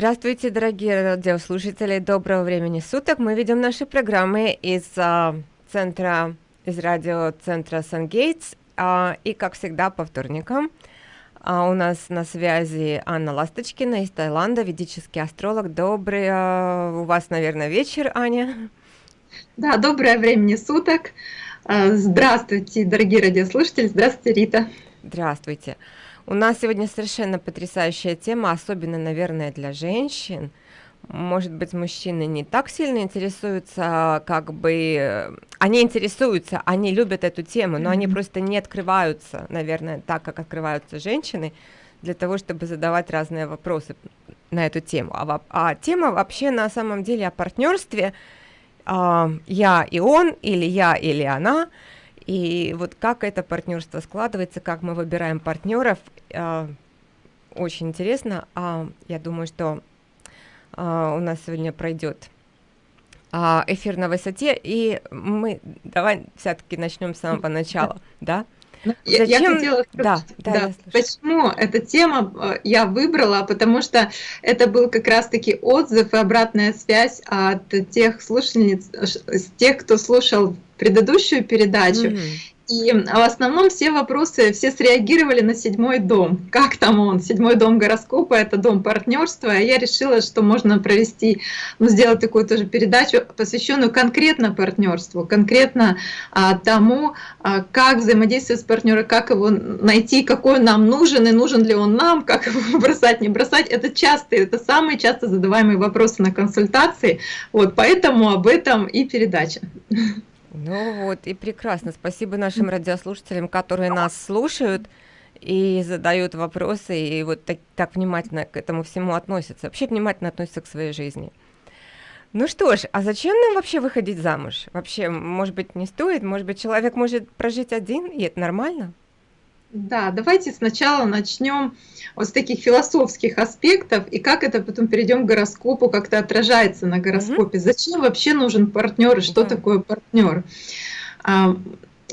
Здравствуйте, дорогие радиослушатели, доброго времени суток. Мы ведем наши программы из а, центра, из радиоцентра Сангейтс, а, и, как всегда, по вторникам. А, у нас на связи Анна Ласточкина из Таиланда, ведический астролог. Добрый а, у вас, наверное, вечер, Аня. Да, доброе времени суток. А, здравствуйте, дорогие радиослушатели. Здравствуйте, Рита. Здравствуйте. У нас сегодня совершенно потрясающая тема, особенно, наверное, для женщин. Может быть, мужчины не так сильно интересуются, как бы... Они интересуются, они любят эту тему, но mm-hmm. они просто не открываются, наверное, так, как открываются женщины, для того, чтобы задавать разные вопросы на эту тему. А, а тема вообще на самом деле о партнерстве а, «я и он» или «я или она», и вот как это партнерство складывается, как мы выбираем партнеров, очень интересно. А, я думаю, что а, у нас сегодня пройдет а, эфир на высоте, и мы давай все-таки начнем с самого начала, да? Ну, Зачем? Я, я хотела сказать, да, да, да, почему эта тема я выбрала, потому что это был как раз-таки отзыв и обратная связь от тех слушательниц, тех, кто слушал предыдущую передачу. Mm -hmm. И в основном все вопросы, все среагировали на седьмой дом. Как там он? Седьмой дом гороскопа, это дом партнерства. Я решила, что можно провести, ну, сделать такую тоже передачу, посвященную конкретно партнерству, конкретно а, тому, а, как взаимодействовать с партнером, как его найти, какой он нам нужен, и нужен ли он нам, как его бросать, не бросать. Это частые, это самые часто задаваемые вопросы на консультации. Вот, поэтому об этом и передача. Ну вот, и прекрасно. Спасибо нашим радиослушателям, которые нас слушают и задают вопросы, и вот так, так внимательно к этому всему относятся. Вообще внимательно относятся к своей жизни. Ну что ж, а зачем нам вообще выходить замуж? Вообще, может быть, не стоит? Может быть, человек может прожить один, и это нормально? Да, давайте сначала начнем вот с таких философских аспектов и как это потом перейдем к гороскопу, как это отражается на гороскопе. Угу. Зачем вообще нужен партнер и что да. такое партнер? А,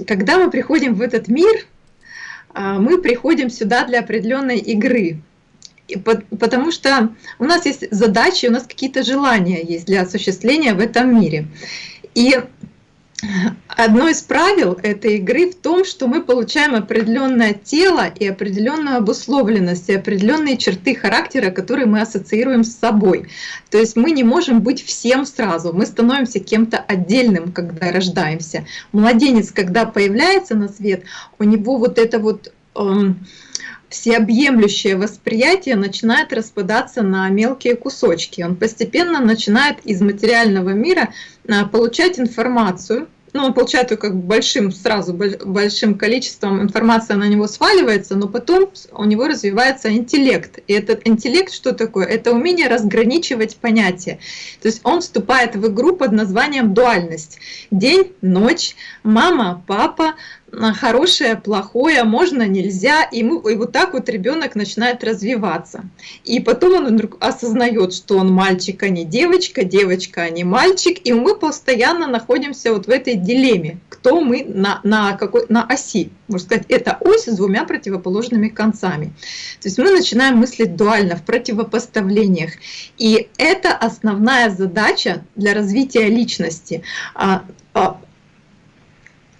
когда мы приходим в этот мир, а, мы приходим сюда для определенной игры. Потому что у нас есть задачи, у нас какие-то желания есть для осуществления в этом мире. И Одно из правил этой игры в том, что мы получаем определенное тело и определенную обусловленность, и определенные черты характера, которые мы ассоциируем с собой. То есть мы не можем быть всем сразу, мы становимся кем-то отдельным, когда рождаемся. Младенец, когда появляется на свет, у него вот это вот... Эм, всеобъемлющее восприятие начинает распадаться на мелкие кусочки. Он постепенно начинает из материального мира а, получать информацию, ну, он получает ее как большим, сразу большим количеством информации на него сваливается, но потом у него развивается интеллект. И этот интеллект что такое? Это умение разграничивать понятия. То есть он вступает в игру под названием дуальность. День, ночь, мама, папа, хорошее, плохое, можно, нельзя, и, мы, и вот так вот ребенок начинает развиваться. И потом он вдруг осознает, что он мальчик, а не девочка, девочка, а не мальчик, и мы постоянно находимся вот в этой дилемме, кто мы на, на, какой, на оси. Можно сказать, это ось с двумя противоположными концами. То есть мы начинаем мыслить дуально, в противопоставлениях. И это основная задача для развития личности а, а,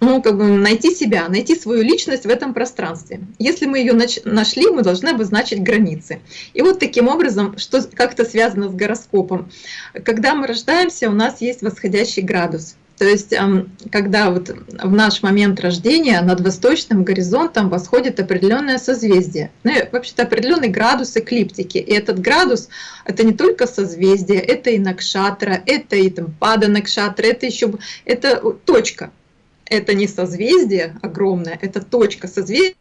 ну, как бы найти себя, найти свою личность в этом пространстве. Если мы ее нашли, мы должны обозначить границы. И вот таким образом, что как-то связано с гороскопом. Когда мы рождаемся, у нас есть восходящий градус. То есть, когда вот в наш момент рождения над восточным горизонтом восходит определенное созвездие, ну, вообще-то определенный градус эклиптики. И этот градус — это не только созвездие, это и накшатра, это и там пада накшатра, это еще это точка это не созвездие огромное, это точка созвездия,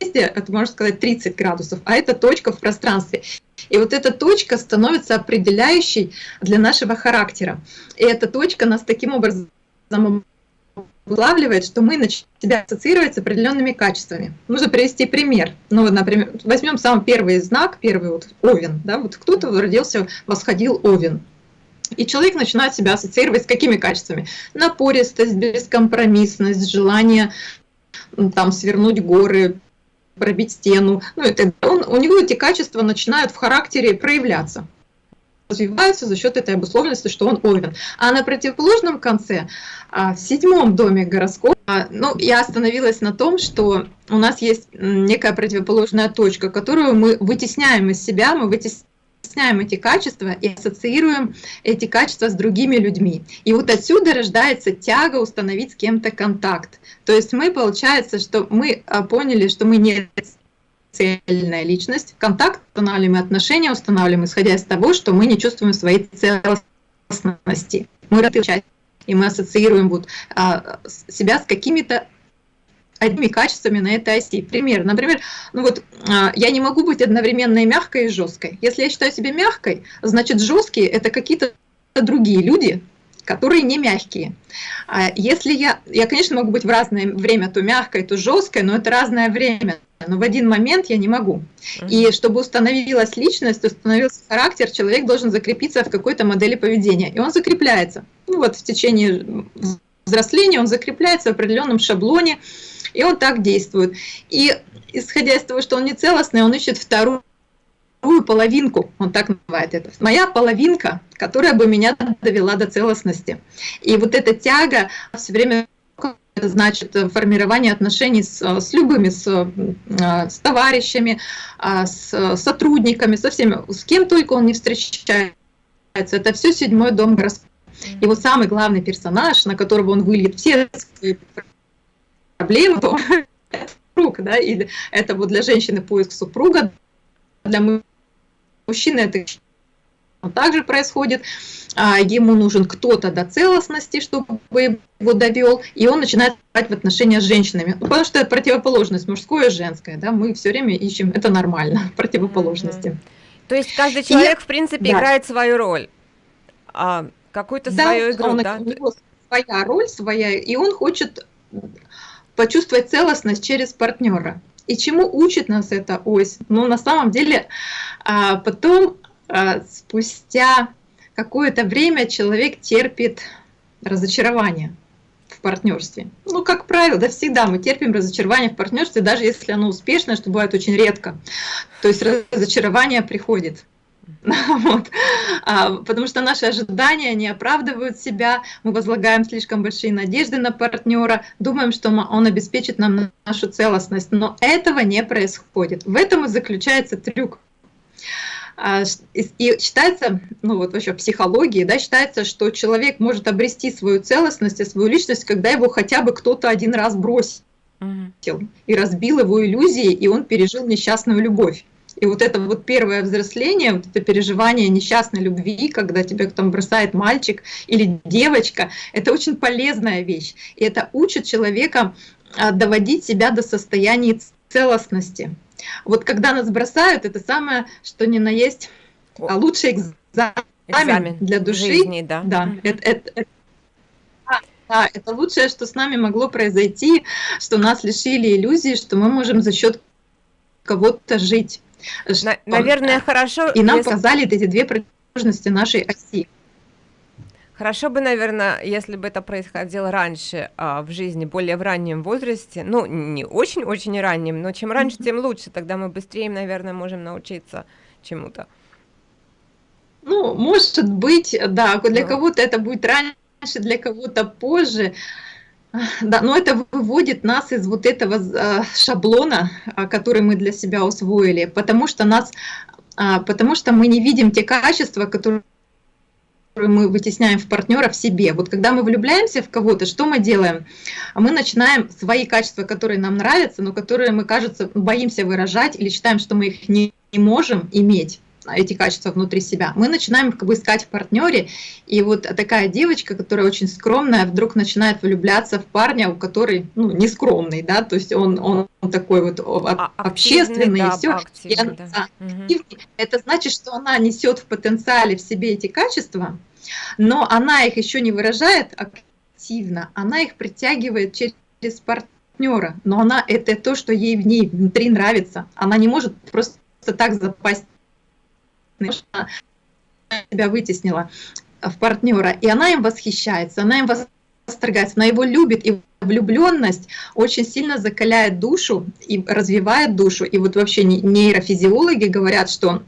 это можно сказать 30 градусов, а это точка в пространстве. И вот эта точка становится определяющей для нашего характера. И эта точка нас таким образом вылавливает, что мы начинаем себя ассоциировать с определенными качествами. Нужно привести пример. Ну, например, возьмем самый первый знак, первый вот овен. Да? Вот кто-то родился, восходил овен. И человек начинает себя ассоциировать с какими качествами? Напористость, бескомпромиссность, желание там свернуть горы, пробить стену. Ну, это, он, у него эти качества начинают в характере проявляться. развиваются за счет этой обусловленности, что он овен. А на противоположном конце, а, в седьмом доме гороскопа, а, ну, я остановилась на том, что у нас есть некая противоположная точка, которую мы вытесняем из себя, мы вытесняем эти качества и ассоциируем эти качества с другими людьми. И вот отсюда рождается тяга установить с кем-то контакт. То есть мы, получается, что мы а, поняли, что мы не цельная личность. Контакт устанавливаем, отношения устанавливаем, исходя из того, что мы не чувствуем своей целостности. Мы часть, и мы ассоциируем вот, а, себя с какими-то одними качествами на этой оси. Пример, например, ну вот а, я не могу быть одновременно и мягкой, и жесткой. Если я считаю себя мягкой, значит жесткие это какие-то другие люди, которые не мягкие. А если я, я, конечно, могу быть в разное время то мягкой, то жесткой, но это разное время но в один момент я не могу. И чтобы установилась личность, установился характер, человек должен закрепиться в какой-то модели поведения. И он закрепляется. Ну вот в течение взросления он закрепляется в определенном шаблоне, и он так действует. И исходя из того, что он не целостный, он ищет вторую половинку, он так называет это. Моя половинка, которая бы меня довела до целостности. И вот эта тяга все время это значит формирование отношений с, с любыми, с, э, с товарищами, а, с сотрудниками, со всеми, с кем только он не встречается. Это все седьмой дом гороскопа. Его самый главный персонаж, на которого он выльет все свои проблемы, то это супруг, да, или это вот для женщины поиск супруга, для мужчины это также происходит. А, ему нужен кто-то до целостности, чтобы его довел, и он начинает в отношения с женщинами. Ну, потому что это противоположность мужское и женское. Да? Мы все время ищем, это нормально, противоположности. Mm-hmm. То есть каждый человек, и, в принципе, да. играет свою роль, а, какую-то да, свою игру, он, да? У него своя роль, своя, и он хочет почувствовать целостность через партнера. И чему учит нас эта ось? Ну, на самом деле, а, потом а, спустя какое-то время человек терпит разочарование в партнерстве. Ну, как правило, да, всегда мы терпим разочарование в партнерстве, даже если оно успешное, что бывает очень редко. То есть разочарование приходит. Вот. А, потому что наши ожидания не оправдывают себя, мы возлагаем слишком большие надежды на партнера, думаем, что он обеспечит нам нашу целостность, но этого не происходит. В этом и заключается трюк. А, и считается, ну вот вообще в психологии, да, считается, что человек может обрести свою целостность и свою личность, когда его хотя бы кто-то один раз бросил и разбил его иллюзии, и он пережил несчастную любовь. И вот это вот первое взросление, вот это переживание несчастной любви, когда тебя там бросает мальчик или девочка, это очень полезная вещь. И это учит человека а, доводить себя до состояния целостности. Вот когда нас бросают, это самое, что ни на есть, а лучший экзамен, экзамен для души. Жизни, да. Да, это, это, это, да, это лучшее, что с нами могло произойти, что нас лишили иллюзии, что мы можем за счет кого-то жить. На, наверное, хорошо. И нам если... показали эти две противоположности нашей оси. Хорошо бы, наверное, если бы это происходило раньше а, в жизни, более в раннем возрасте, ну, не очень-очень раннем, но чем раньше, тем лучше, тогда мы быстрее, наверное, можем научиться чему-то. Ну, может быть, да, для кого-то это будет раньше, для кого-то позже. Да, но это выводит нас из вот этого а, шаблона, а, который мы для себя усвоили, потому что нас, а, потому что мы не видим те качества, которые мы вытесняем в партнера в себе. Вот когда мы влюбляемся в кого-то, что мы делаем? Мы начинаем свои качества, которые нам нравятся, но которые мы, кажется, боимся выражать или считаем, что мы их не, не можем иметь эти качества внутри себя, мы начинаем как бы искать в партнере, и вот такая девочка, которая очень скромная, вдруг начинает влюбляться в парня, у который, ну, не скромный, да, то есть он, он такой вот а, общественный, да, и все. И она, да. угу. Это значит, что она несет в потенциале в себе эти качества, но она их еще не выражает активно, она их притягивает через партнера, но она это то, что ей в ней внутри нравится. Она не может просто так запасть себя вытеснила в партнера, и она им восхищается, она им восторгается, она его любит, и влюбленность очень сильно закаляет душу и развивает душу. И вот вообще нейрофизиологи говорят, что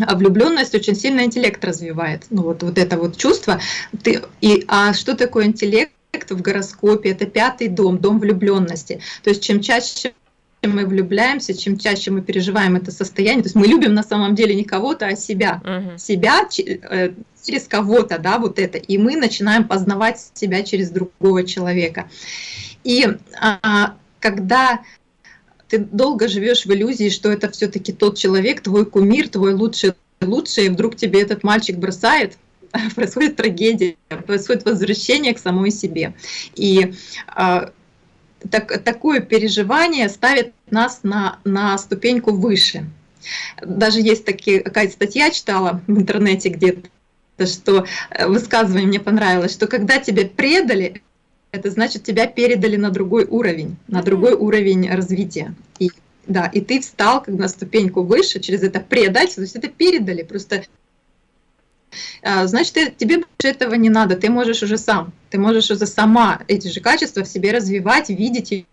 а влюбленность очень сильно интеллект развивает. Ну вот, вот это вот чувство. Ты, и, а что такое интеллект в гороскопе? Это пятый дом, дом влюбленности. То есть чем чаще мы влюбляемся, чем чаще мы переживаем это состояние, то есть мы любим на самом деле не кого-то, а себя, угу. себя э, через кого-то, да, вот это, и мы начинаем познавать себя через другого человека. И а, когда ты долго живешь в иллюзии, что это все-таки тот человек, твой кумир, твой лучший, лучший, и вдруг тебе этот мальчик бросает, происходит трагедия, происходит возвращение к самой себе. И а, так, такое переживание ставит нас на, на ступеньку выше. Даже есть такие, какая-то статья читала в интернете где-то, что э, высказывание мне понравилось, что когда тебя предали, это значит, тебя передали на другой уровень, на другой уровень развития. И, да, и ты встал как на ступеньку выше через это предательство, то есть это передали, просто значит, ты, тебе больше этого не надо, ты можешь уже сам, ты можешь уже сама эти же качества в себе развивать, видеть и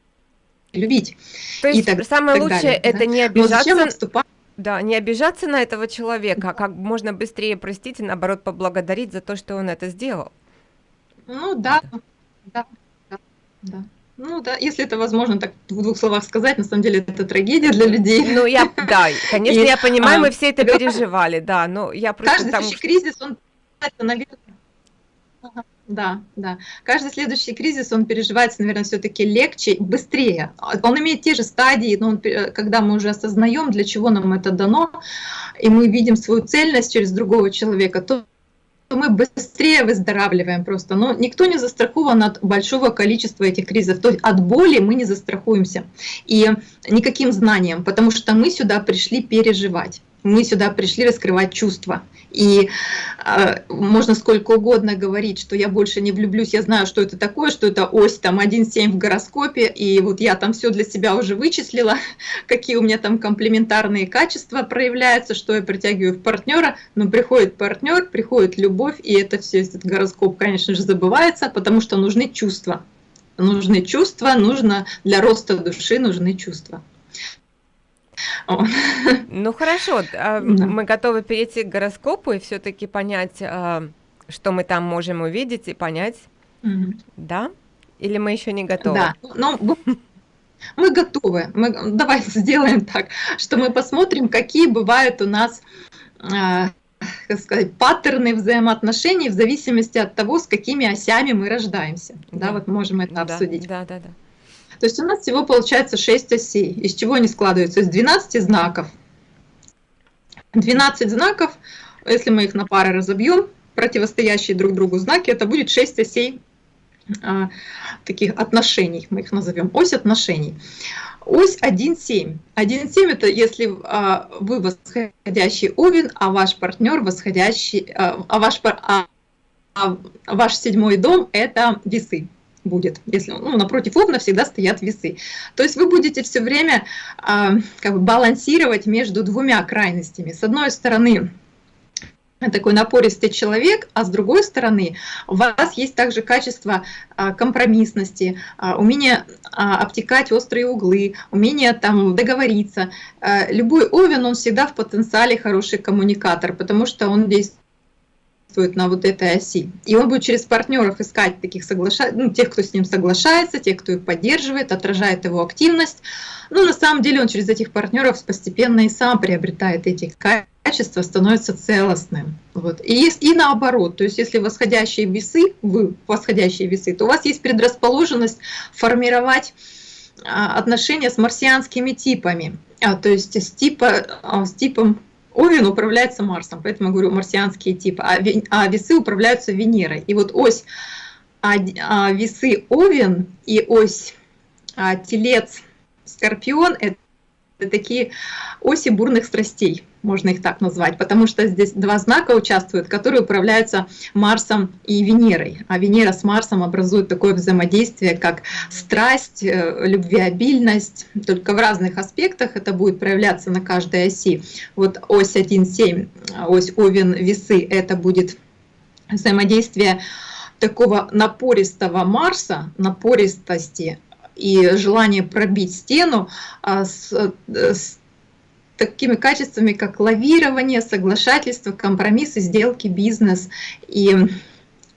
любить. То есть и так, самое так лучшее далее, это да? не обижаться. Да, не обижаться на этого человека, а как можно быстрее простить и наоборот поблагодарить за то, что он это сделал. Ну да, да, да, да. Ну да, если это возможно так в двух словах сказать, на самом деле это трагедия для людей. Ну я, да, конечно, и, я понимаю, а, мы все это переживали, да, но я просто Каждый там... следующий кризис, он, наверное, да, да. Каждый следующий кризис, он переживается, наверное, все-таки легче, быстрее. Он имеет те же стадии, но он, когда мы уже осознаем, для чего нам это дано, и мы видим свою цельность через другого человека, то мы быстрее выздоравливаем просто. Но никто не застрахован от большого количества этих кризисов. То есть от боли мы не застрахуемся. И никаким знанием, потому что мы сюда пришли переживать. Мы сюда пришли раскрывать чувства. И э, можно сколько угодно говорить, что я больше не влюблюсь, я знаю, что это такое, что это ось там 1,7 в гороскопе, и вот я там все для себя уже вычислила, какие у меня там комплементарные качества проявляются, что я притягиваю в партнера, но приходит партнер, приходит любовь, и это все, этот гороскоп, конечно же, забывается, потому что нужны чувства. Нужны чувства, нужно для роста души нужны чувства. Ну хорошо, а, мы готовы перейти к гороскопу и все-таки понять, а, что мы там можем увидеть и понять, да? Или мы еще не готовы? Да, ну мы готовы. Мы, давай сделаем так, что мы посмотрим, какие бывают у нас а, как сказать, паттерны взаимоотношений в зависимости от того, с какими осями мы рождаемся. Да, да вот можем это да, обсудить. Да, да, да. То есть у нас всего получается 6 осей. Из чего они складываются? Из 12 знаков. 12 знаков, если мы их на пары разобьем, противостоящие друг другу знаки, это будет 6 осей а, таких отношений, мы их назовем, ось отношений. Ось 1,7. 1,7 это если а, вы восходящий овен, а ваш партнер восходящий, а, а, ваш, а, а ваш седьмой дом это весы будет, если ну, напротив овна всегда стоят весы. То есть вы будете все время э, как бы балансировать между двумя крайностями. С одной стороны, такой напористый человек, а с другой стороны у вас есть также качество а, компромиссности, а, умение обтекать острые углы, умение там договориться. Любой овен, он всегда в потенциале хороший коммуникатор, потому что он действует действует на вот этой оси. И он будет через партнеров искать таких соглаша... ну, тех, кто с ним соглашается, тех, кто их поддерживает, отражает его активность. Но на самом деле он через этих партнеров постепенно и сам приобретает эти качества, становится целостным. Вот. И, и наоборот, то есть если восходящие весы, вы восходящие весы, то у вас есть предрасположенность формировать а, отношения с марсианскими типами, а, то есть с, типа, а, с типом Овен управляется Марсом, поэтому я говорю марсианские типы, а, а весы управляются Венерой. И вот ось а, а, весы Овен и ось Телец Скорпион – это такие оси бурных страстей, можно их так назвать, потому что здесь два знака участвуют, которые управляются Марсом и Венерой. А Венера с Марсом образуют такое взаимодействие, как страсть, э, любвеобильность, только в разных аспектах это будет проявляться на каждой оси. Вот ось 1,7, ось Овен, весы, это будет взаимодействие такого напористого Марса, напористости и желание пробить стену а, с, с такими качествами, как лавирование, соглашательство, компромиссы, сделки, бизнес. И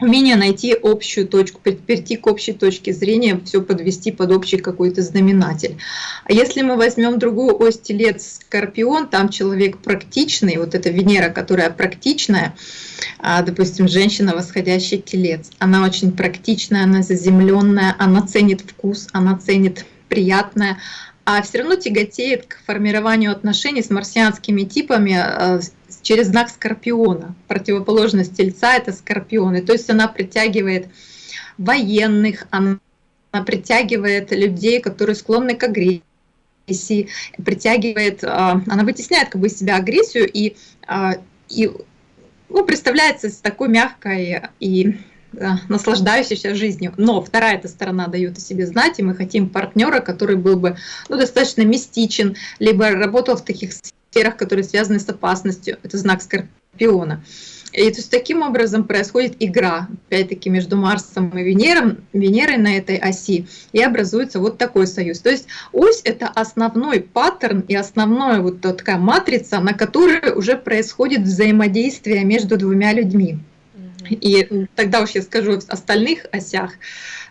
умение найти общую точку, перейти к общей точке зрения, все подвести под общий какой-то знаменатель. А если мы возьмем другую ось телец Скорпион, там человек практичный, вот эта Венера, которая практичная, а, допустим, женщина, восходящий телец, она очень практичная, она заземленная, она ценит вкус, она ценит приятное, а все равно тяготеет к формированию отношений с марсианскими типами а, через знак Скорпиона. Противоположность Тельца — это Скорпионы. То есть она притягивает военных, она притягивает людей, которые склонны к агрессии, притягивает, а, она вытесняет как бы из себя агрессию и, а, и ну, представляется с такой мягкой и наслаждающейся жизнью. Но вторая эта сторона дает о себе знать, и мы хотим партнера, который был бы ну, достаточно мистичен, либо работал в таких сферах, которые связаны с опасностью. Это знак Скорпиона. И то есть таким образом происходит игра, опять-таки, между Марсом и Венером, Венерой на этой оси, и образуется вот такой союз. То есть ось — это основной паттерн и основная вот такая матрица, на которой уже происходит взаимодействие между двумя людьми. И тогда уж я скажу в остальных осях.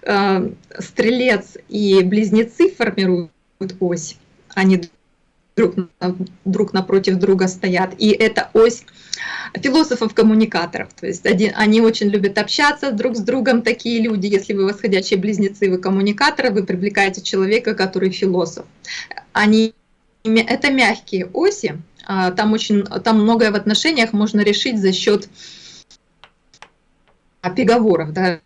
Э, стрелец и близнецы формируют ось, они друг, друг напротив друга стоят. И это ось философов-коммуникаторов. То есть один, они очень любят общаться друг с другом, такие люди. Если вы восходящие близнецы, вы коммуникаторы, вы привлекаете человека, который философ. Они, это мягкие оси, а, там, очень, там многое в отношениях можно решить за счет переговоров, да,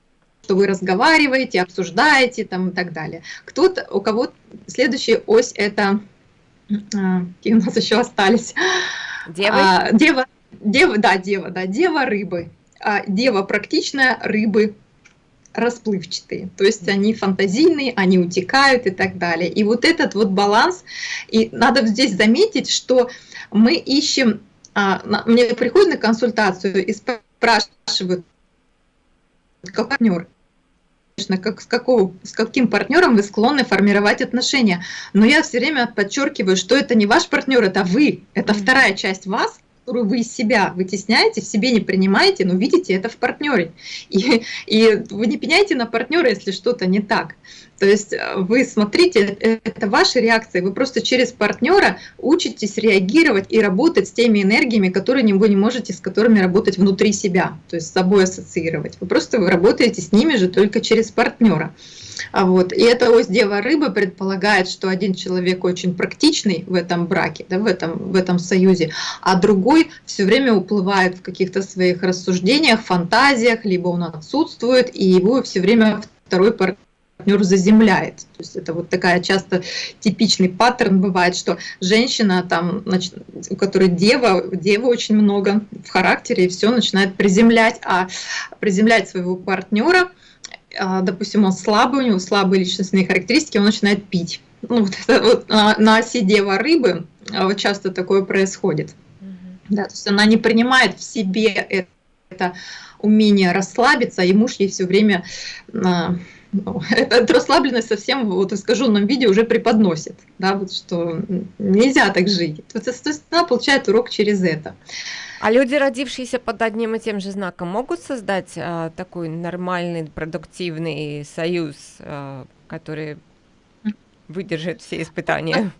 что вы разговариваете, обсуждаете там и так далее. Кто-то, у кого следующая ось это, а, какие у нас еще остались? Дева? А, дева, дева, да, дева, да, дева рыбы. А, дева практичная, рыбы расплывчатые, то есть они фантазийные, они утекают и так далее. И вот этот вот баланс, и надо здесь заметить, что мы ищем, а, мне приходят на консультацию и спрашивают, как партнер. Конечно, как, с, какого, с каким партнером вы склонны формировать отношения. Но я все время подчеркиваю, что это не ваш партнер, это вы. Это вторая часть вас, которую вы из себя вытесняете, в себе не принимаете, но видите это в партнере. И, и вы не пеняйте на партнера, если что-то не так. То есть э, вы смотрите, э, это ваши реакции, вы просто через партнера учитесь реагировать и работать с теми энергиями, которые вы не можете, с которыми работать внутри себя, то есть с собой ассоциировать. Вы просто вы работаете с ними же только через партнера. А вот. И эта ось Дева Рыбы предполагает, что один человек очень практичный в этом браке, да, в, этом, в этом союзе, а другой все время уплывает в каких-то своих рассуждениях, фантазиях, либо он отсутствует, и его все время второй партнер партнер заземляет. То есть это вот такая часто типичный паттерн бывает, что женщина там, значит, у которой дева, дева очень много в характере, и все начинает приземлять, а приземлять своего партнера, а, допустим, он слабый, у него слабые личностные характеристики, он начинает пить. Ну, вот это вот на, на оси дева рыбы а, вот часто такое происходит. Mm -hmm. Да, то есть она не принимает в себе это, это умение расслабиться, и муж ей все время а, ну, эта расслабленность совсем вот в искаженном виде уже преподносит, да, вот что нельзя так жить. То есть она получает урок через это. А люди, родившиеся под одним и тем же знаком, могут создать а, такой нормальный, продуктивный союз, а, который выдержит все испытания?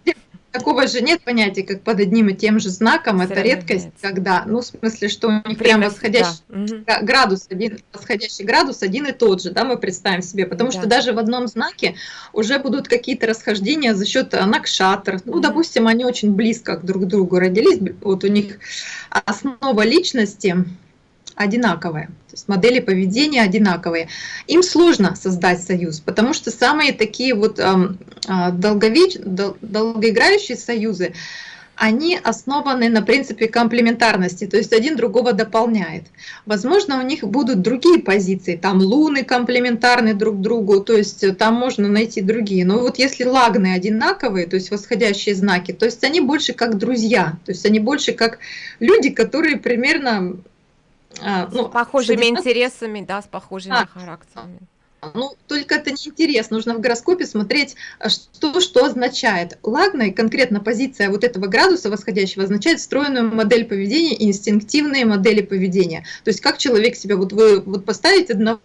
Такого же нет понятия, как под одним и тем же знаком. Все это редкость, нет. когда, ну, в смысле, что у них прям восходящий да. градус, один, восходящий градус один и тот же, да, мы представим себе. Потому да. что даже в одном знаке уже будут какие-то расхождения за счет накшатр. Ну, допустим, они очень близко друг к другу родились, вот у них основа личности одинаковые, то есть модели поведения одинаковые. Им сложно создать союз, потому что самые такие вот э, долговеч... долгоиграющие союзы, они основаны на принципе комплементарности, то есть один другого дополняет. Возможно, у них будут другие позиции, там луны комплементарны друг другу, то есть там можно найти другие. Но вот если лагны одинаковые, то есть восходящие знаки, то есть они больше как друзья, то есть они больше как люди, которые примерно а, ну, с похожими с интересами, да, с похожими а, характерами. ну, только это не интерес. Нужно в гороскопе смотреть, а, что, что означает. Лагна и конкретно позиция вот этого градуса восходящего означает встроенную модель поведения и инстинктивные модели поведения. То есть как человек себя, вот вы вот поставите одного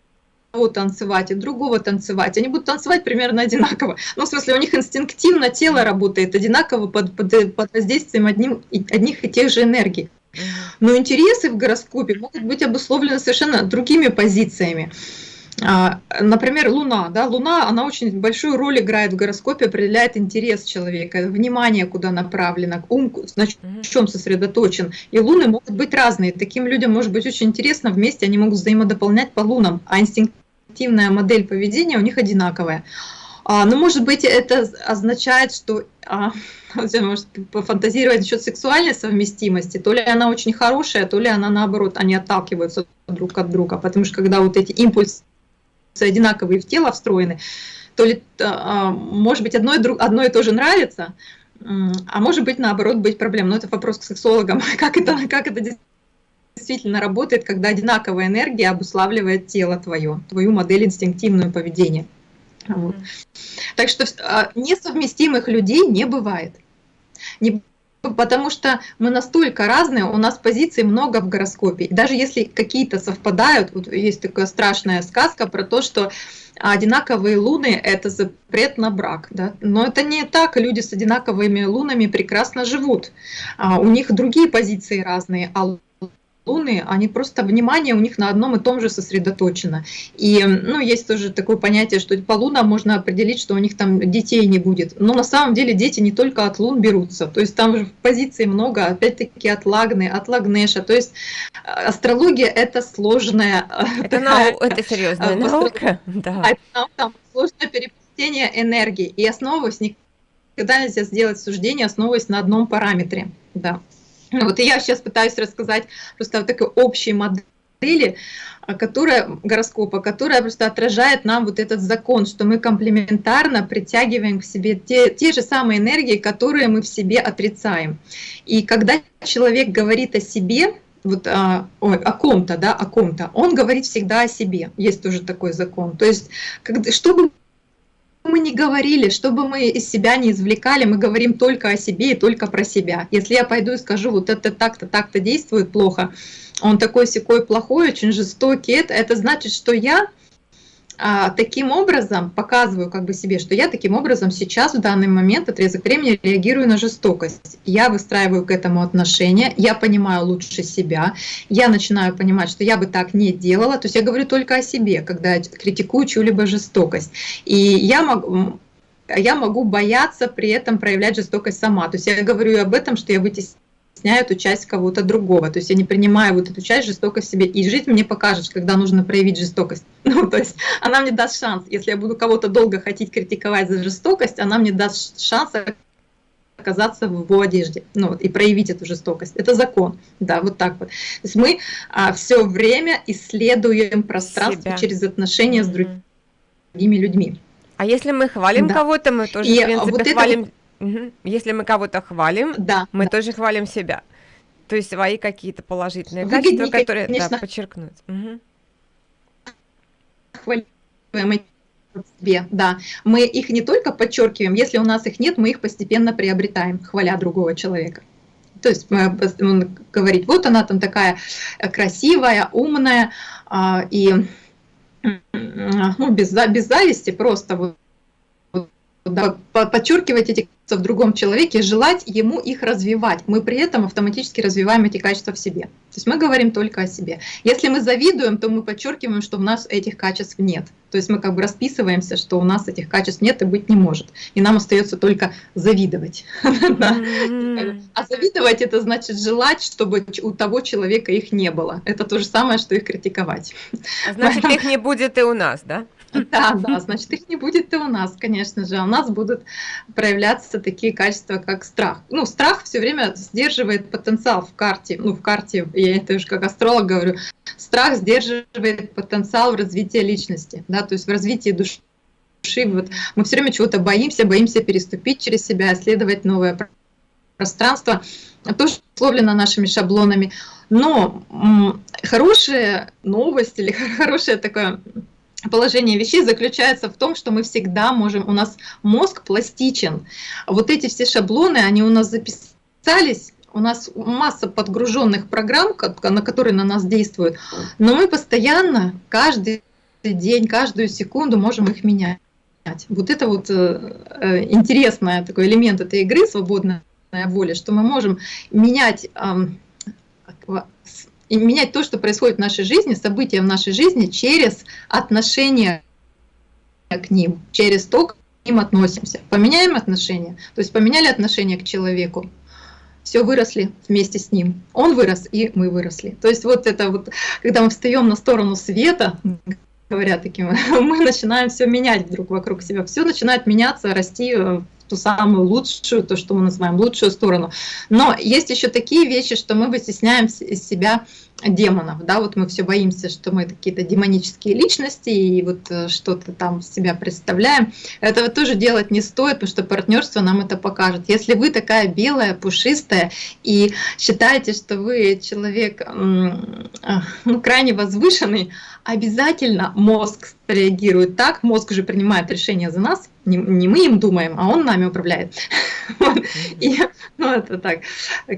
танцевать и другого танцевать. Они будут танцевать примерно одинаково. Ну, в смысле, у них инстинктивно тело работает одинаково под, под, под воздействием одним, одних и тех же энергий. Но интересы в гороскопе могут быть обусловлены совершенно другими позициями. А, например, Луна. Да? Луна, она очень большую роль играет в гороскопе, определяет интерес человека, внимание куда направлено, ум на чем сосредоточен. И луны могут быть разные. Таким людям может быть очень интересно вместе, они могут взаимодополнять по лунам, а инстинктивная модель поведения у них одинаковая. А, но, может быть, это означает, что а, может пофантазировать насчет сексуальной совместимости, то ли она очень хорошая, то ли она наоборот, они отталкиваются друг от друга, потому что когда вот эти импульсы одинаковые в тело встроены, то ли, а, может быть, одно и, друг, одно и то же нравится, а может быть, наоборот, быть проблем. Но это вопрос к сексологам, как это, как это действительно работает, когда одинаковая энергия обуславливает тело твое, твою модель инстинктивного поведения. Вот. Так что а, несовместимых людей не бывает. Не, потому что мы настолько разные, у нас позиций много в гороскопе. даже если какие-то совпадают, вот есть такая страшная сказка про то, что одинаковые луны – это запрет на брак. Да? Но это не так, люди с одинаковыми лунами прекрасно живут. А у них другие позиции разные, а луны, они просто внимание у них на одном и том же сосредоточено. И ну, есть тоже такое понятие, что по лунам можно определить, что у них там детей не будет. Но на самом деле дети не только от лун берутся. То есть там же в позиции много, опять-таки от Лагны, от Лагнеша. То есть э, астрология это сложная... Э, это, такая, нау... это серьезная наука. Да. Там, там сложное переплетение энергии. И основываясь никогда нельзя сделать суждение, основываясь на одном параметре. Да. Вот и я сейчас пытаюсь рассказать просто о такой общей модели, а, которая гороскопа, которая просто отражает нам вот этот закон, что мы комплементарно притягиваем к себе те, те же самые энергии, которые мы в себе отрицаем. И когда человек говорит о себе, вот а, ой, о ком-то, да, о ком-то, он говорит всегда о себе. Есть тоже такой закон. То есть, когда, чтобы мы не говорили, что бы мы из себя не извлекали, мы говорим только о себе и только про себя. Если я пойду и скажу, вот это так-то, так-то действует плохо, он такой секой плохой, очень жестокий, это, это значит, что я а, таким образом показываю как бы себе, что я таким образом сейчас в данный момент отрезок времени реагирую на жестокость. Я выстраиваю к этому отношения, я понимаю лучше себя, я начинаю понимать, что я бы так не делала. То есть я говорю только о себе, когда я критикую чью-либо жестокость. И я могу я могу бояться при этом проявлять жестокость сама. То есть я говорю об этом, что я вытесняю вытесняю эту часть кого-то другого. То есть я не принимаю вот эту часть жестокость в себе. И жизнь мне покажет, когда нужно проявить жестокость. Ну, то есть она мне даст шанс. Если я буду кого-то долго хотеть критиковать за жестокость, она мне даст шанс оказаться в его одежде ну, вот, и проявить эту жестокость. Это закон. Да, вот так вот. То есть мы а, все время исследуем пространство Себя. через отношения с другими людьми. А если мы хвалим да. кого-то, мы тоже, и в принципе, вот хвалим это Угу. Если мы кого-то хвалим, да, мы да. тоже хвалим себя. То есть свои какие-то положительные Выгоднее, качества, которые конечно, да, подчеркнуть. Угу. Хвалим себе, да. Мы их не только подчеркиваем, если у нас их нет, мы их постепенно приобретаем, хваля другого человека. То есть мы говорить, вот она там такая красивая, умная, а, и ну, без, без зависти просто вот подчеркивать эти качества в другом человеке, желать ему их развивать. Мы при этом автоматически развиваем эти качества в себе. То есть мы говорим только о себе. Если мы завидуем, то мы подчеркиваем, что у нас этих качеств нет. То есть мы как бы расписываемся, что у нас этих качеств нет и быть не может. И нам остается только завидовать. А завидовать это значит желать, чтобы у того человека их не было. Это то же самое, что их критиковать. А значит, их не будет и у нас, да? Да, да, значит, их не будет и у нас, конечно же. У нас будут проявляться такие качества, как страх. Ну, страх все время сдерживает потенциал в карте. Ну, в карте, я это уже как астролог говорю, страх сдерживает потенциал в развитии личности, да, то есть в развитии души. Вот мы все время чего-то боимся, боимся переступить через себя, исследовать новое пространство, тоже условлено нашими шаблонами. Но хорошая новость или хорошее такое положение вещей заключается в том, что мы всегда можем, у нас мозг пластичен. Вот эти все шаблоны, они у нас записались, у нас масса подгруженных программ, на которые на нас действуют, но мы постоянно, каждый день, каждую секунду можем их менять. Вот это вот э, э интересный такой элемент этой игры, свободная воля, что мы можем менять э, и менять то, что происходит в нашей жизни, события в нашей жизни через отношение к ним, через то, как к ним относимся. Поменяем отношения, то есть поменяли отношение к человеку, все выросли вместе с ним. Он вырос, и мы выросли. То есть вот это вот, когда мы встаем на сторону света, говоря таким, мы начинаем все менять друг вокруг себя. Все начинает меняться, расти в ту самую лучшую, то, что мы называем лучшую сторону. Но есть еще такие вещи, что мы вытесняем из себя демонов, да, вот мы все боимся, что мы какие-то демонические личности и вот э, что-то там себя представляем. Этого тоже делать не стоит, потому что партнерство нам это покажет. Если вы такая белая, пушистая и считаете, что вы человек ну, крайне возвышенный, обязательно мозг реагирует так, мозг уже принимает решение за нас, не, не мы им думаем, а он нами управляет. И, ну, это так,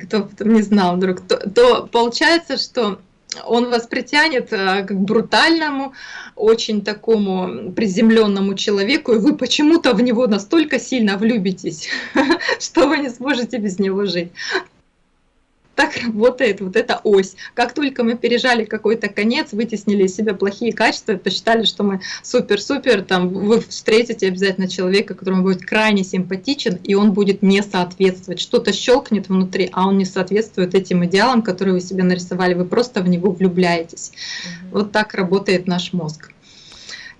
кто не знал вдруг, то, получается, что он вас притянет э, к брутальному, очень такому приземленному человеку, и вы почему-то в него настолько сильно влюбитесь, что вы не сможете без него жить так работает вот эта ось. Как только мы пережали какой-то конец, вытеснили из себя плохие качества, посчитали, что мы супер-супер, там вы встретите обязательно человека, которому будет крайне симпатичен, и он будет не соответствовать. Что-то щелкнет внутри, а он не соответствует этим идеалам, которые вы себе нарисовали. Вы просто в него влюбляетесь. Угу. Вот так работает наш мозг.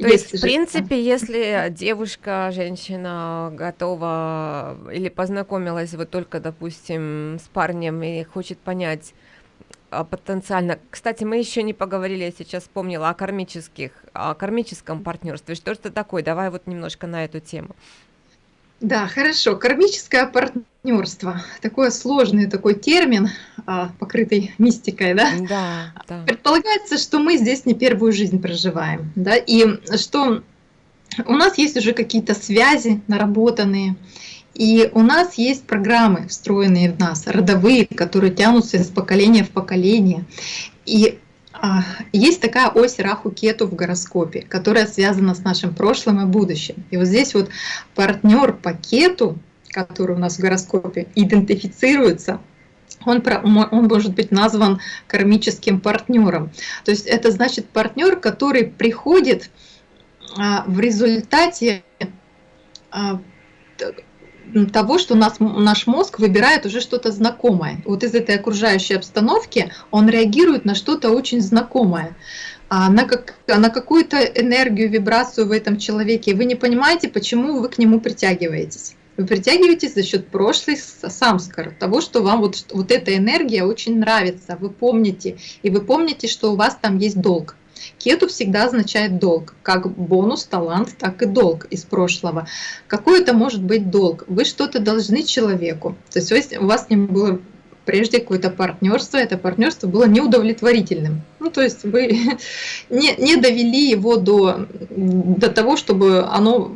То есть, в принципе, если девушка, женщина готова или познакомилась вот только, допустим, с парнем и хочет понять а, потенциально. Кстати, мы еще не поговорили, я сейчас вспомнила о кармических, о кармическом партнерстве. Что это такое? Давай вот немножко на эту тему. Да, хорошо. Кармическое партнерство. Такой сложный такой термин, а, покрытый мистикой, да? Да, да. Предполагается, что мы здесь не первую жизнь проживаем, да, и что у нас есть уже какие-то связи наработанные, и у нас есть программы, встроенные в нас, родовые, которые тянутся из поколения в поколение. И есть такая ось Раху-Кету в гороскопе, которая связана с нашим прошлым и будущим. И вот здесь вот партнер по Кету, который у нас в гороскопе, идентифицируется он, он может быть назван кармическим партнером. То есть это значит партнер, который приходит а, в результате а, того, что нас, наш мозг выбирает уже что-то знакомое. Вот из этой окружающей обстановки он реагирует на что-то очень знакомое а на, как, на какую-то энергию, вибрацию в этом человеке. Вы не понимаете, почему вы к нему притягиваетесь. Вы притягиваетесь за счет прошлой самскар, того, что вам вот, вот эта энергия очень нравится, вы помните, и вы помните, что у вас там есть долг. Кету всегда означает долг, как бонус, талант, так и долг из прошлого. Какой это может быть долг? Вы что-то должны человеку. То есть у вас не было прежде какое-то партнерство, это партнерство было неудовлетворительным. Ну, то есть вы не, не довели его до, до того, чтобы оно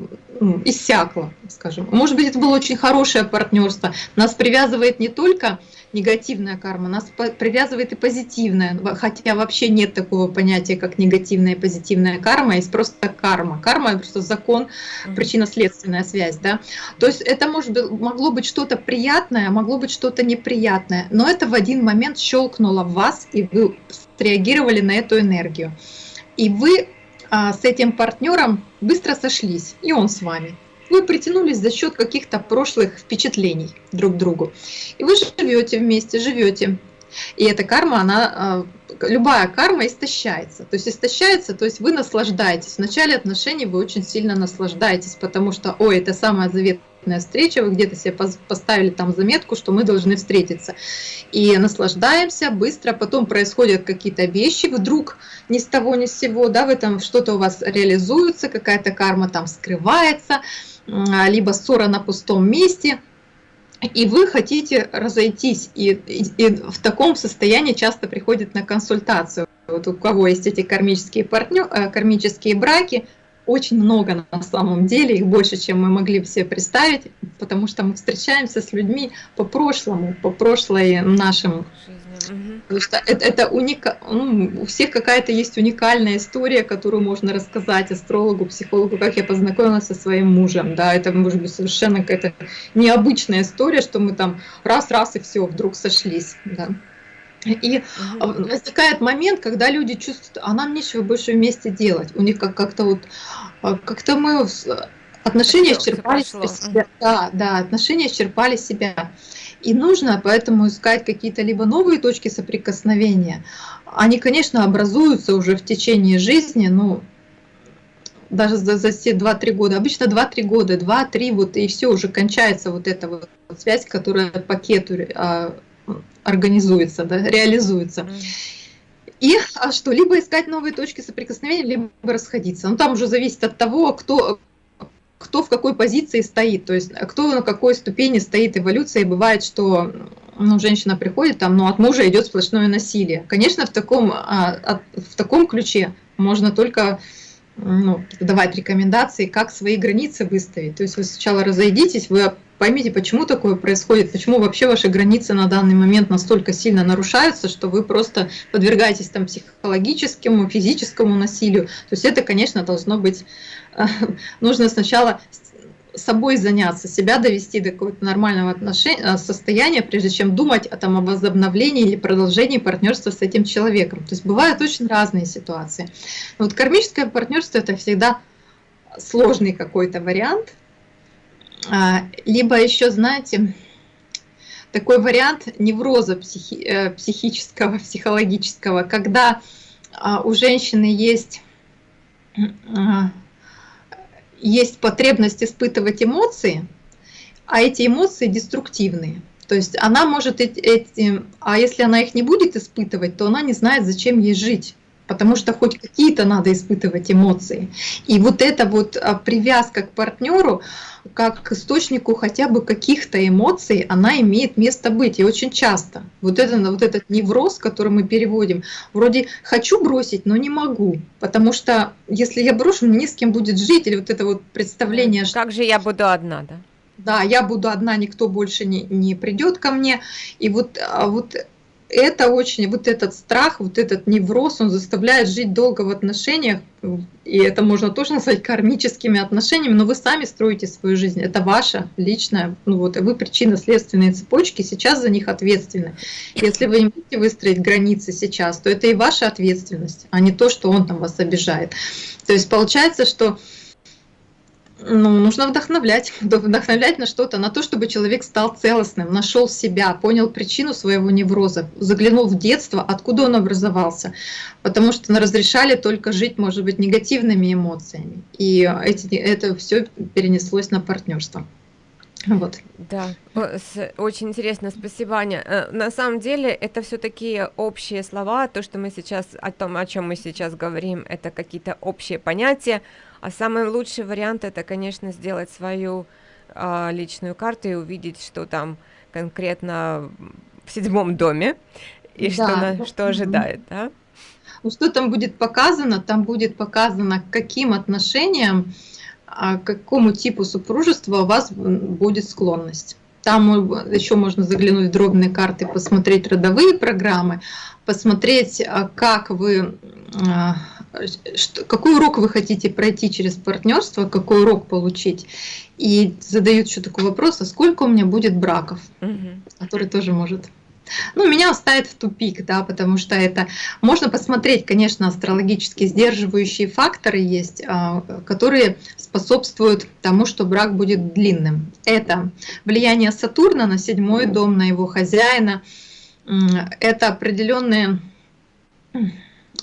иссякло, скажем. Может быть, это было очень хорошее партнерство. Нас привязывает не только негативная карма, нас привязывает и позитивная, хотя вообще нет такого понятия, как негативная и позитивная карма, есть просто карма. Карма – это просто закон, причинно-следственная связь. Да? То есть это может быть, могло быть что-то приятное, могло быть что-то неприятное, но это в один момент щелкнуло в вас, и вы среагировали на эту энергию. И вы а, с этим партнером быстро сошлись, и он с вами. Вы притянулись за счет каких-то прошлых впечатлений друг к другу. И вы живете вместе, живете. И эта карма, она, а, любая карма истощается. То есть истощается, то есть вы наслаждаетесь. В начале отношений вы очень сильно наслаждаетесь, потому что, ой, это самая заветная встреча, вы где-то себе поставили там заметку, что мы должны встретиться. И наслаждаемся быстро, потом происходят какие-то вещи, вдруг ни с того ни с сего, да, в этом что-то у вас реализуется, какая-то карма там скрывается, либо ссора на пустом месте – и вы хотите разойтись, и, и, и в таком состоянии часто приходят на консультацию. Вот у кого есть эти кармические, партнер, э, кармические браки, очень много на самом деле, их больше, чем мы могли все представить, потому что мы встречаемся с людьми по прошлому, по прошлой Потому что это, это уника... ну, у всех какая-то есть уникальная история, которую можно рассказать астрологу, психологу, как я познакомилась со своим мужем. Да, это может быть совершенно какая-то необычная история, что мы там раз-раз и все, вдруг сошлись. Да. И угу. возникает момент, когда люди чувствуют, а нам нечего больше вместе делать. У них как-то вот, а, как-то мы отношения исчерпали себя. Да, да, отношения исчерпали себя. И нужно поэтому искать какие-то либо новые точки соприкосновения. Они, конечно, образуются уже в течение жизни, но даже за, за все 2-3 года. Обычно 2-3 года, 2-3, вот и все, уже кончается вот эта вот связь, которая пакету а, организуется, да, реализуется. И а что, либо искать новые точки соприкосновения, либо расходиться. Ну, там уже зависит от того, кто, кто в какой позиции стоит, то есть кто на какой ступени стоит эволюция, бывает, что ну, женщина приходит, там, ну, от мужа идет сплошное насилие. Конечно, в таком, а, в таком ключе можно только ну, давать рекомендации, как свои границы выставить. То есть вы сначала разойдитесь, вы поймите, почему такое происходит, почему вообще ваши границы на данный момент настолько сильно нарушаются, что вы просто подвергаетесь там психологическому, физическому насилию. То есть это, конечно, должно быть нужно сначала собой заняться, себя довести до какого-то нормального отношения, э, состояния, прежде чем думать о, там, о возобновлении или продолжении партнерства с этим человеком. То есть бывают очень разные ситуации. вот кармическое партнерство это всегда сложный какой-то вариант. А, либо еще, знаете, такой вариант невроза психи э, психического, психологического, когда а, у женщины есть а, есть потребность испытывать эмоции, а эти эмоции деструктивные. То есть она может эти, а если она их не будет испытывать, то она не знает, зачем ей жить потому что хоть какие-то надо испытывать эмоции. И вот эта вот а, привязка к партнеру, как к источнику хотя бы каких-то эмоций, она имеет место быть, и очень часто. Вот, это, вот этот невроз, который мы переводим, вроде «хочу бросить, но не могу», потому что если я брошу, мне не с кем будет жить, или вот это вот представление, что... Как же я буду одна, да? Да, я буду одна, никто больше не, не придет ко мне. И вот, а вот это очень, вот этот страх, вот этот невроз, он заставляет жить долго в отношениях, и это можно тоже назвать кармическими отношениями, но вы сами строите свою жизнь, это ваша личная, ну вот, вы причинно-следственные цепочки, сейчас за них ответственны. Если вы не будете выстроить границы сейчас, то это и ваша ответственность, а не то, что он там вас обижает. То есть получается, что ну, нужно вдохновлять, вдохновлять на что-то, на то, чтобы человек стал целостным, нашел себя, понял причину своего невроза, заглянул в детство, откуда он образовался, потому что разрешали только жить, может быть, негативными эмоциями, и эти, это все перенеслось на партнерство. Вот. Да, очень интересно, спасибо, Аня. Э, на самом деле это все такие общие слова, то, что мы сейчас, о том, о чем мы сейчас говорим, это какие-то общие понятия, а самый лучший вариант это, конечно, сделать свою э, личную карту и увидеть, что там конкретно в седьмом доме и да. что, на, что ожидает, да? Ну, что там будет показано? Там будет показано, к каким отношениям, а, к какому типу супружества у вас будет склонность. Там еще можно заглянуть в дробные карты, посмотреть родовые программы, посмотреть, а, как вы что, какой урок вы хотите пройти через партнерство, какой урок получить. И задают еще такой вопрос, а сколько у меня будет браков, угу. который тоже может ну, меня ставит в тупик, да, потому что это можно посмотреть, конечно, астрологически сдерживающие факторы есть, а, которые способствуют тому, что брак будет длинным. Это влияние Сатурна на седьмой дом, на его хозяина, это определенные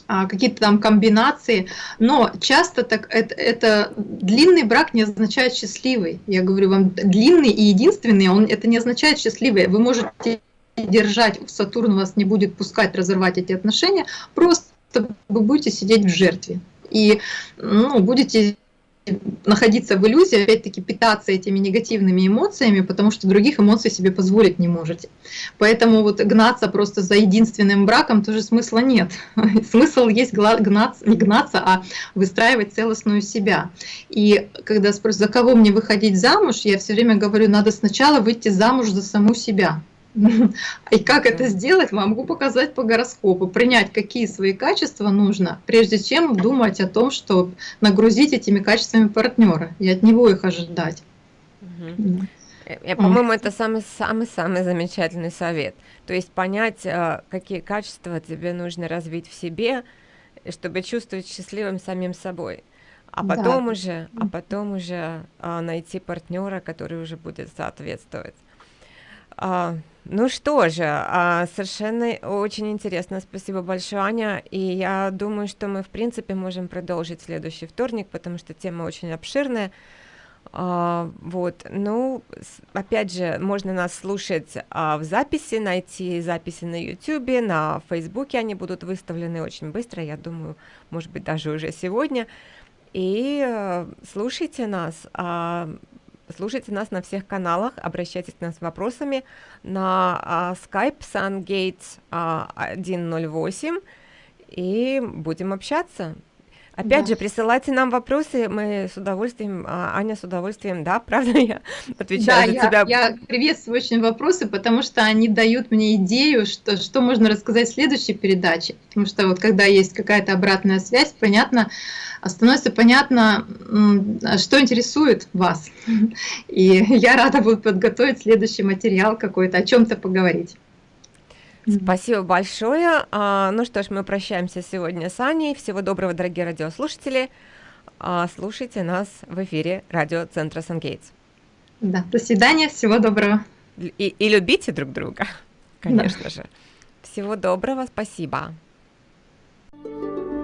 какие-то там комбинации, но часто так это, это длинный брак не означает счастливый. Я говорю вам, длинный и единственный, он это не означает счастливый. Вы можете держать, Сатурн вас не будет пускать разорвать эти отношения, просто вы будете сидеть в жертве и ну, будете находиться в иллюзии, опять-таки питаться этими негативными эмоциями, потому что других эмоций себе позволить не можете. Поэтому вот гнаться просто за единственным браком тоже смысла нет. Смысл есть гнаться, не гнаться, а выстраивать целостную себя. И когда спросят, за кого мне выходить замуж, я все время говорю, надо сначала выйти замуж за саму себя. И как это сделать, могу показать по гороскопу, принять, какие свои качества нужно, прежде чем думать о том, что нагрузить этими качествами партнера и от него их ожидать. Угу. По-моему, это самый-самый-самый замечательный совет. То есть понять, э, какие качества тебе нужно развить в себе, чтобы чувствовать счастливым самим собой. А потом да. уже, а потом уже а, найти партнера, который уже будет соответствовать. А, ну что же, а, совершенно очень интересно. Спасибо большое, Аня. И я думаю, что мы, в принципе, можем продолжить следующий вторник, потому что тема очень обширная. А, вот, ну, опять же, можно нас слушать а, в записи, найти записи на YouTube, на Фейсбуке они будут выставлены очень быстро, я думаю, может быть, даже уже сегодня. И э, слушайте нас. А, Слушайте нас на всех каналах, обращайтесь к нам с вопросами на а, Skype SunGates а, 108 и будем общаться. Опять да. же, присылайте нам вопросы, мы с удовольствием, а, Аня с удовольствием, да, правда, я отвечаю да, за я, тебя. я приветствую очень вопросы, потому что они дают мне идею, что, что можно рассказать в следующей передаче. Потому что вот когда есть какая-то обратная связь, понятно, становится понятно, что интересует вас. И я рада буду подготовить следующий материал какой-то, о чем-то поговорить. Спасибо большое. А, ну что ж, мы прощаемся сегодня с Аней. Всего доброго, дорогие радиослушатели. А, слушайте нас в эфире радиоцентра Сангейтс. Да, до свидания, всего доброго. И, и любите друг друга, конечно да. же. Всего доброго, спасибо. thank you